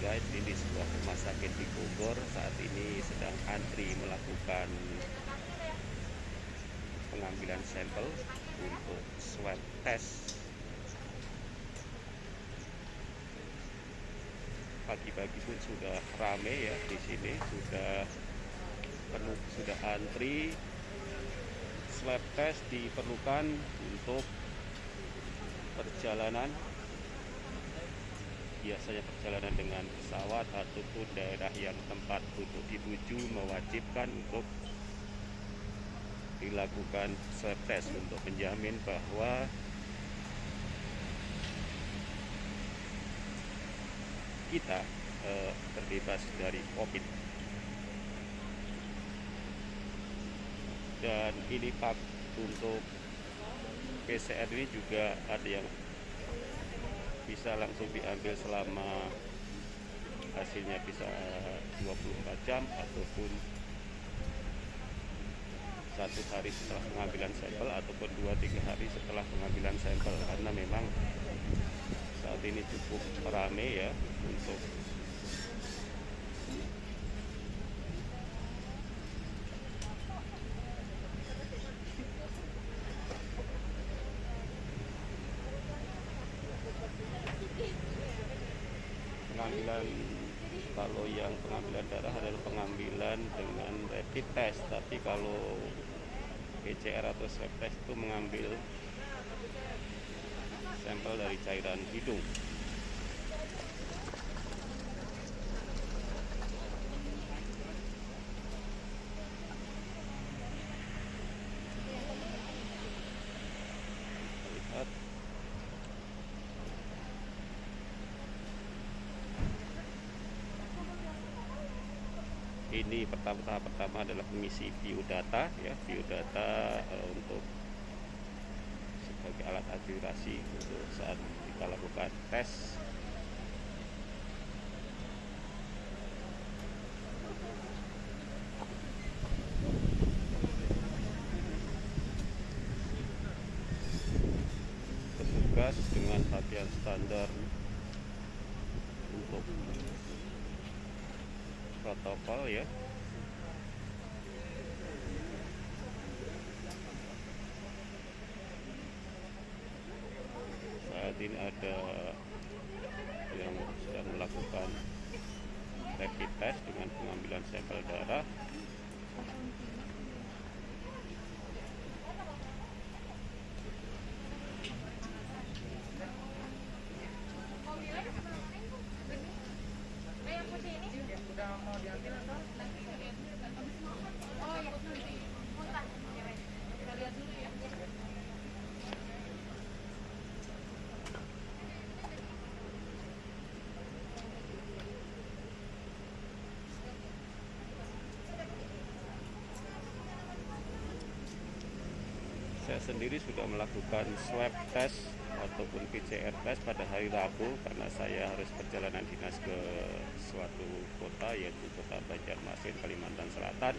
guys. Ini sebuah rumah sakit di Bogor. Saat ini sedang antri melakukan pengambilan sampel untuk swab test. Pagi-pagi pun sudah rame ya di sini. Sudah penuh sudah antri. Swab test diperlukan untuk perjalanan biasanya perjalanan dengan pesawat ataupun daerah yang tempat untuk dituju mewajibkan untuk dilakukan swab test untuk menjamin bahwa kita eh, terbebas dari COVID. Dan ini Pak untuk PCR ini juga ada yang bisa langsung diambil selama hasilnya bisa 24 jam ataupun satu hari setelah pengambilan sampel ataupun dua tiga hari setelah pengambilan sampel. Karena memang saat ini cukup rame ya untuk pengambilan kalau yang pengambilan darah adalah pengambilan dengan rapid test tapi kalau PCR atau swab test itu mengambil sampel dari cairan hidung ini pertama tahap pertama adalah mengisi biodata ya biodata uh, untuk sebagai alat akurasi untuk saat kita lakukan tes. Petugas dengan pakaian standar untuk protokol ya. Saat ini ada yang sedang melakukan rapid test dengan pengambilan sampel darah udah mau diambil atau Oh ya, muntah. Kita lihat dulu ya. saya sendiri sudah melakukan swab test ataupun PCR test pada hari Rabu karena saya harus perjalanan dinas ke suatu kota yaitu kota Banjarmasin Kalimantan Selatan.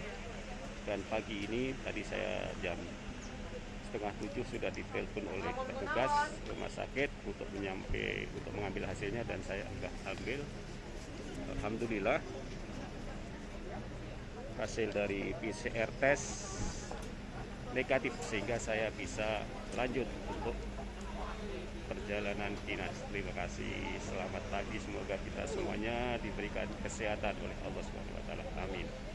Dan pagi ini tadi saya jam setengah tujuh sudah ditelepon oleh petugas rumah sakit untuk menyampai untuk mengambil hasilnya dan saya sudah ambil. Alhamdulillah hasil dari PCR test negatif sehingga saya bisa lanjut untuk perjalanan dinas. Terima kasih. Selamat pagi. Semoga kita semuanya diberikan kesehatan oleh Allah Subhanahu wa taala. Amin.